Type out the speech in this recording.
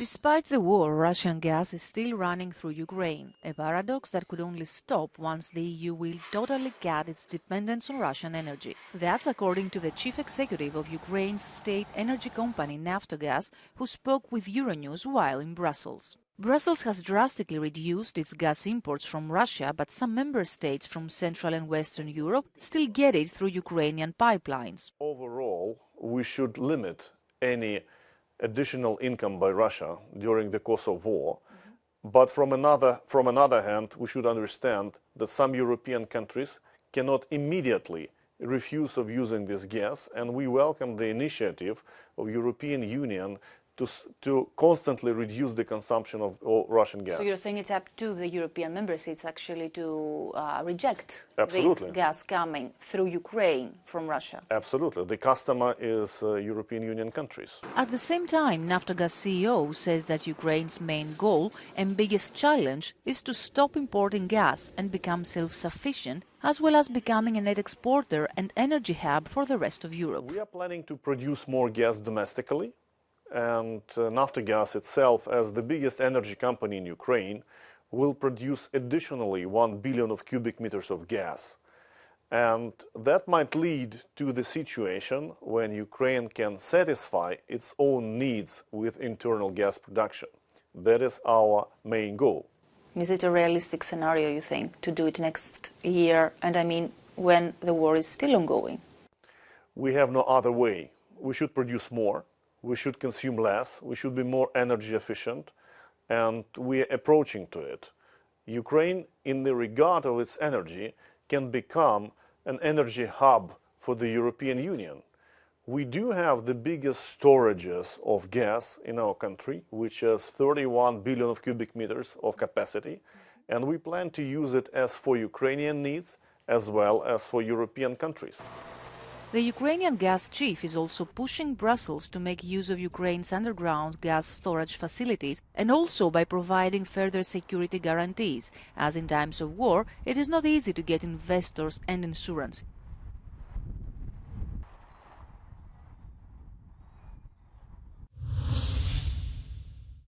Despite the war, Russian gas is still running through Ukraine, a paradox that could only stop once the EU will totally cut its dependence on Russian energy. That's according to the chief executive of Ukraine's state energy company Naftogaz, who spoke with Euronews while in Brussels. Brussels has drastically reduced its gas imports from Russia, but some member states from Central and Western Europe still get it through Ukrainian pipelines. Overall, we should limit any additional income by Russia during the course of war. Mm-hmm. But from another, from another hand, we should understand that some European countries cannot immediately refuse of using this gas, and we welcome the initiative of European Union to, to constantly reduce the consumption of Russian gas. So you're saying it's up to the European member states actually to uh, reject Absolutely. this gas coming through Ukraine from Russia? Absolutely. The customer is uh, European Union countries. At the same time, Naftogaz CEO says that Ukraine's main goal and biggest challenge is to stop importing gas and become self-sufficient as well as becoming a net exporter and energy hub for the rest of Europe. We are planning to produce more gas domestically and uh, Naftogaz itself, as the biggest energy company in Ukraine, will produce additionally 1 billion of cubic meters of gas. And that might lead to the situation when Ukraine can satisfy its own needs with internal gas production. That is our main goal. Is it a realistic scenario, you think, to do it next year? And I mean, when the war is still ongoing? We have no other way. We should produce more we should consume less, we should be more energy efficient, and we are approaching to it. Ukraine, in the regard of its energy, can become an energy hub for the European Union. We do have the biggest storages of gas in our country, which is 31 billion of cubic meters of capacity, and we plan to use it as for Ukrainian needs as well as for European countries. The Ukrainian gas chief is also pushing Brussels to make use of Ukraine's underground gas storage facilities and also by providing further security guarantees, as in times of war it is not easy to get investors and insurance.